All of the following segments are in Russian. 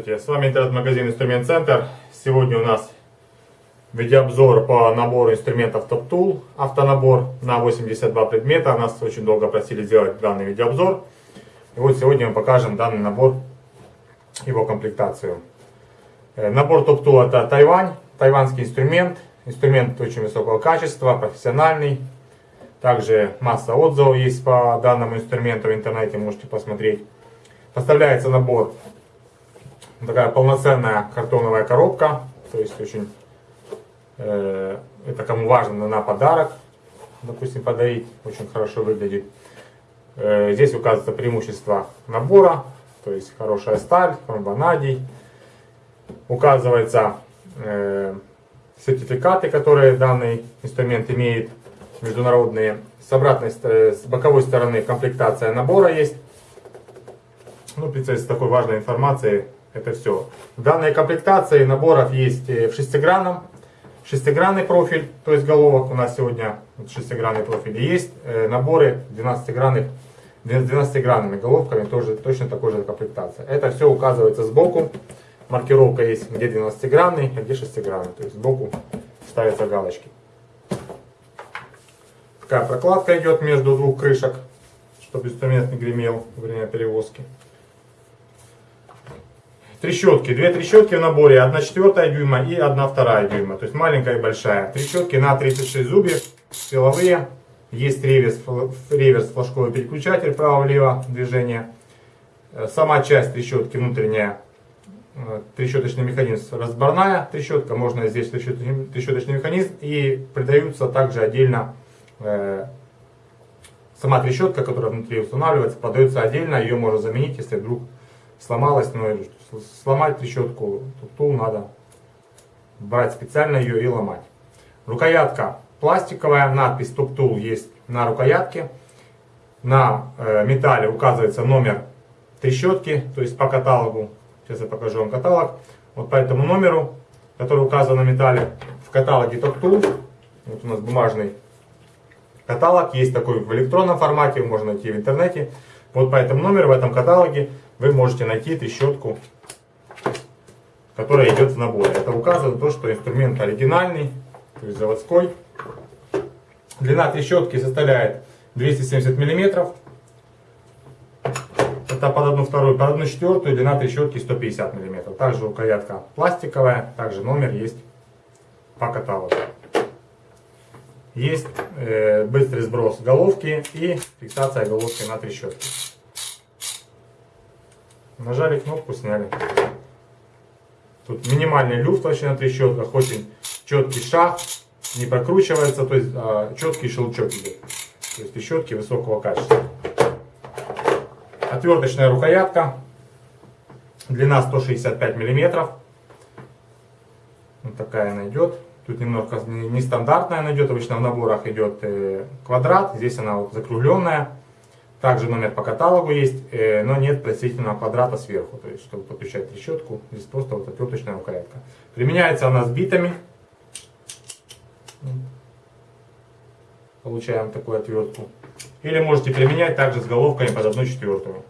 Здравствуйте, с вами интернет-магазин Инструмент Центр. Сегодня у нас видеообзор по набору инструментов Top Tool, автонабор на 82 предмета. Нас очень долго просили сделать данный видеообзор. И вот сегодня мы покажем данный набор, его комплектацию. Э, набор Top Tool это Тайвань, тайванский инструмент. Инструмент очень высокого качества, профессиональный. Также масса отзывов есть по данному инструменту в интернете, можете посмотреть. Поставляется набор, такая полноценная картоновая коробка, то есть очень, э, это кому важно на подарок, допустим, подарить, очень хорошо выглядит. Э, здесь указывается преимущество набора, то есть хорошая сталь, хромбонадий. Указывается э, сертификаты, которые данный инструмент имеет, международные. С обратной, с боковой стороны комплектация набора есть. Ну, в принципе, с такой важной информацией это все. В данной комплектации наборов есть э, в шестигранном, шестигранный профиль, то есть головок у нас сегодня шестигранный профиль. Есть э, наборы 12-гранных, 12-гранными головками, тоже точно такой же комплектация. Это все указывается сбоку. Маркировка есть, где 12-гранный, а где 6-гранный. То есть сбоку ставятся галочки. Такая прокладка идет между двух крышек, чтобы инструмент не гремел во время перевозки. Трещотки. Две трещотки в наборе. 1 четвертая дюйма и 1 вторая дюйма. То есть маленькая и большая. Трещотки на 36 зубьев. Силовые. Есть реверс, реверс флажковый переключатель право-влево движение. Э, сама часть трещотки внутренняя. Э, трещоточный механизм разборная трещотка. Можно здесь трещоточный, трещоточный механизм. И придаются также отдельно э, сама трещотка, которая внутри устанавливается, подается отдельно. Ее можно заменить, если вдруг сломалась, но сломать трещотку, тул надо брать специально ее и ломать. Рукоятка пластиковая, надпись Tool есть на рукоятке. На э, металле указывается номер трещотки, то есть по каталогу. Сейчас я покажу вам каталог. Вот по этому номеру, который указан на металле, в каталоге Tool, вот у нас бумажный каталог, есть такой в электронном формате, можно найти в интернете. Вот по этому номеру в этом каталоге вы можете найти трещотку, которая идет в наборе. Это указывает то, что инструмент оригинальный, то есть заводской. Длина трещотки составляет 270 мм. Это под одну вторую, под одну четвертую длина трещотки 150 мм. Также рукоятка пластиковая, также номер есть по каталогу. Есть э, быстрый сброс головки и фиксация головки на трещотке. Нажали кнопку, сняли. Тут минимальный люфт вообще на трещотках, очень четкий шаг, не прокручивается, то есть а, четкий щелчок идет. То есть трещотки высокого качества. Отверточная рукоятка, длина 165 миллиметров. Вот такая она идет. Тут немножко нестандартная она идет, обычно в наборах идет э, квадрат, здесь она вот закругленная. Также номер по каталогу есть, э, но нет представительного квадрата сверху. То есть, чтобы подключать трещотку, здесь просто вот отверточная рукоятка. Применяется она с битами. Получаем такую отвертку. Или можете применять также с головками под одну четвертую.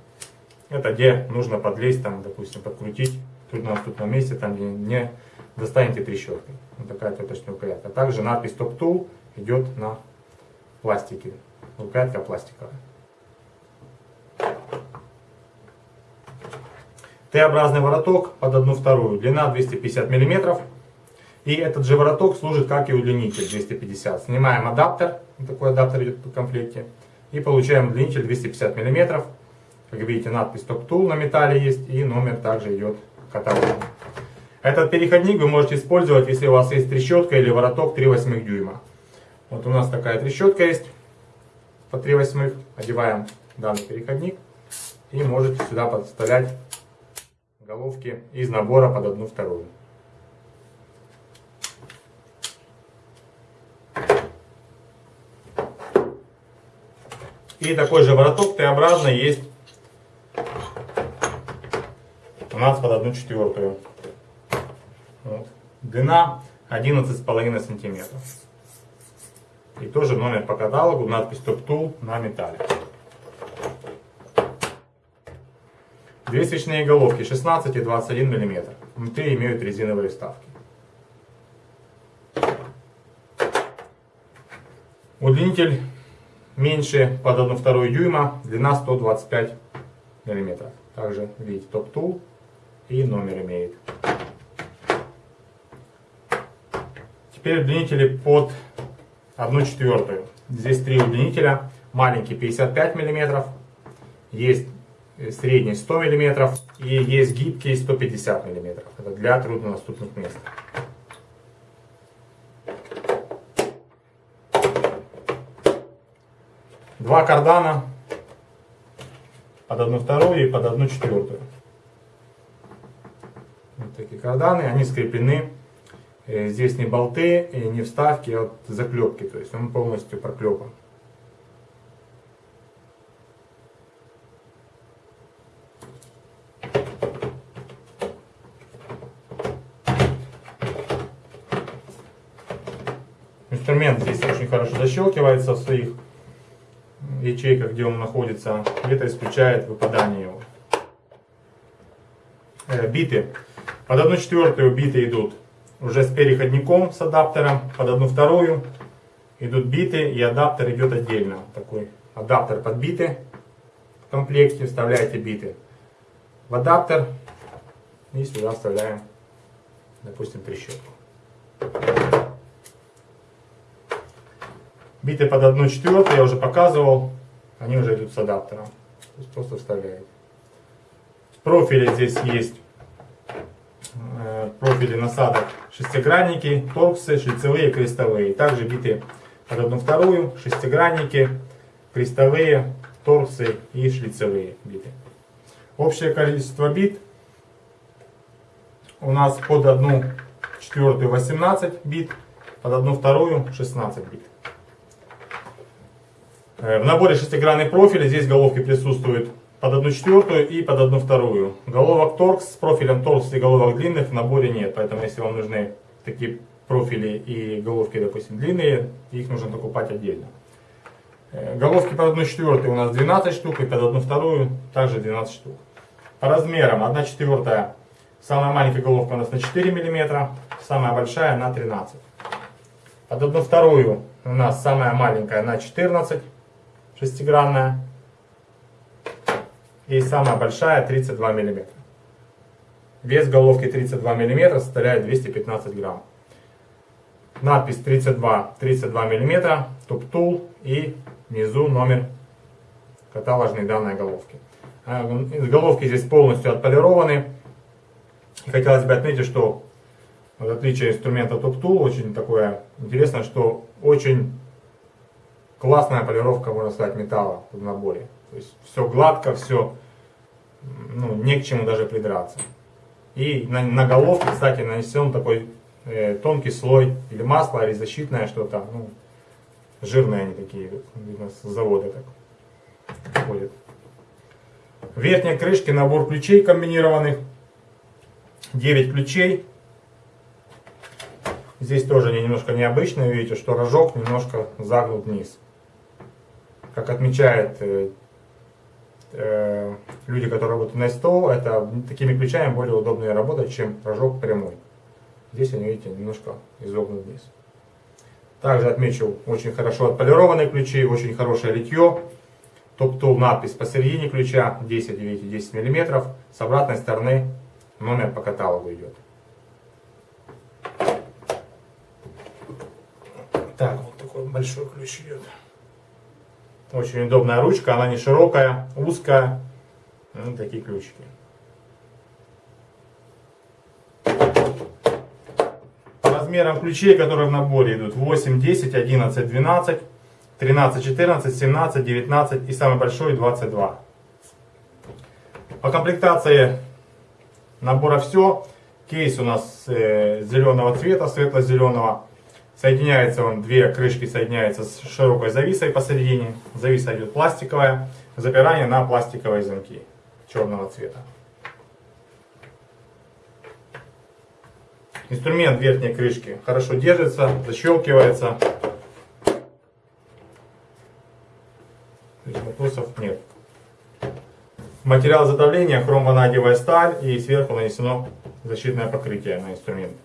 Это где нужно подлезть, там, допустим, подкрутить. Тут на тут на месте, там где не достанете трещоткой. Вот такая отверточная рукоятка. Также надпись Top Tool идет на пластике. Рукоятка пластиковая. Т-образный вороток под одну вторую, длина 250 мм. И этот же вороток служит как и удлинитель 250. Снимаем адаптер, такой адаптер идет в комплекте. И получаем удлинитель 250 мм. Как видите, надпись Top Tool на металле есть и номер также идет каталог. Этот переходник вы можете использовать, если у вас есть трещотка или вороток 3 восьмых дюйма. Вот у нас такая трещотка есть по 3 восьмых. Одеваем данный переходник и можете сюда подставлять головки из набора под одну вторую. И такой же вороток Т-образный есть у нас под одну четвертую. Вот. Длина 11,5 сантиметров. И тоже номер по каталогу, надпись Top Tool на металле. Две свечные головки 16 и 21 мм. Внутри имеют резиновые вставки. Удлинитель меньше под 1,2 дюйма, длина 125 мм. Также видите топ-тул и номер имеет. Теперь удлинители под 1 четвертую. Здесь три удлинителя. Маленький 55 мм, есть средний 100 мм и есть гибкий 150 мм. Это для труднодоступных мест. Два кардана под одну вторую и под одну четвертую. Вот такие карданы, они скреплены. Э, здесь не болты, не вставки, а вот заклепки. То есть он полностью проклепан. Инструмент здесь очень хорошо защелкивается в своих ячейках, где он находится. Это исключает выпадание его. Э, биты. Под одну четвертую биты идут уже с переходником с адаптером. Под одну вторую идут биты и адаптер идет отдельно. Такой адаптер под биты в комплекте. Вставляете биты в адаптер и сюда вставляем, допустим, трещотку. Биты под 1 четвертую я уже показывал. Они уже идут с адаптером. То есть просто вставляете. Профили здесь есть. Э, профили насадок шестигранники, торксы, шлицевые, крестовые. Также биты под одну вторую, шестигранники, крестовые, торксы и шлицевые биты. Общее количество бит у нас под одну четвертую 18 бит, под одну вторую 16 бит. Э, в наборе шестигранный профиль, здесь головки присутствуют под одну четвертую и под одну вторую. Головок торкс с профилем торкс и головок длинных в наборе нет, поэтому если вам нужны такие профили и головки, допустим, длинные, их нужно покупать отдельно. Э, головки под одну четвертую у нас 12 штук и под одну вторую также 12 штук. По размерам 1 четвертая, самая маленькая головка у нас на 4 мм, самая большая на 13 Под одну вторую у нас самая маленькая на 14 шестигранная. И самая большая 32 мм. Вес головки 32 мм составляет 215 грамм. Надпись 32, 32 мм, топ-тул и внизу номер каталожной данной головки. А, головки здесь полностью отполированы. Хотелось бы отметить, что в отличие инструмента топ-тул, очень такое интересно, что очень классная полировка, можно сказать, металла в наборе. То есть все гладко, все, ну, не к чему даже придраться. И на, на головке, кстати, нанесен такой э, тонкий слой или масло, или защитное что-то, ну, жирные они такие, видно, с завода так ходят. В верхней крышке набор ключей комбинированных, 9 ключей. Здесь тоже они немножко необычные, видите, что рожок немножко загнут вниз как отмечают э, э, люди, которые работают на СТО, это такими ключами более удобно работать, чем рожок прямой. Здесь они, видите, немножко изогнут вниз. Также отмечу очень хорошо отполированные ключи, очень хорошее литье. Топ-тул надпись посередине ключа 10, видите, 10 мм. С обратной стороны номер по каталогу идет. Так, вот такой большой ключ идет. Очень удобная ручка, она не широкая, узкая. Вот такие ключики. По размерам ключей, которые в наборе идут 8, 10, 11, 12, 13, 14, 17, 19 и самый большой 22. По комплектации набора все. Кейс у нас э, зеленого цвета, светло-зеленого. Соединяется он, две крышки соединяются с широкой зависой посередине. Зависа идет пластиковая, запирание на пластиковые замки черного цвета. Инструмент верхней крышки хорошо держится, защелкивается. Вопросов нет. Материал изготовления хромванадиевая сталь и сверху нанесено защитное покрытие на инструмент.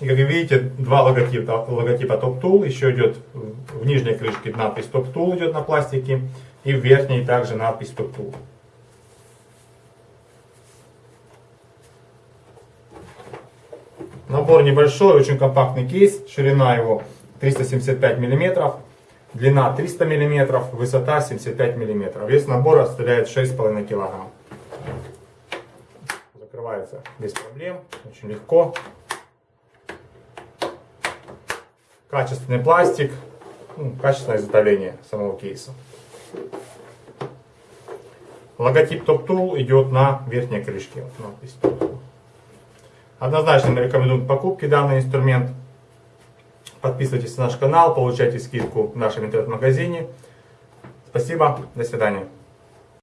И как вы видите, два логотипа, логотипа Top Tool, еще идет в нижней крышке надпись Top Tool идет на пластике, и в верхней также надпись Top Tool. Набор небольшой, очень компактный кейс, ширина его 375 мм, длина 300 мм, высота 75 мм. Вес набора составляет 6,5 кг. Закрывается без проблем, очень легко. Качественный пластик, ну, качественное изготовление самого кейса. Логотип Top Tool идет на верхней крышке. Вот надпись Top Tool. Однозначно мы рекомендуем к покупке данный инструмент. Подписывайтесь на наш канал, получайте скидку в нашем интернет-магазине. Спасибо, до свидания.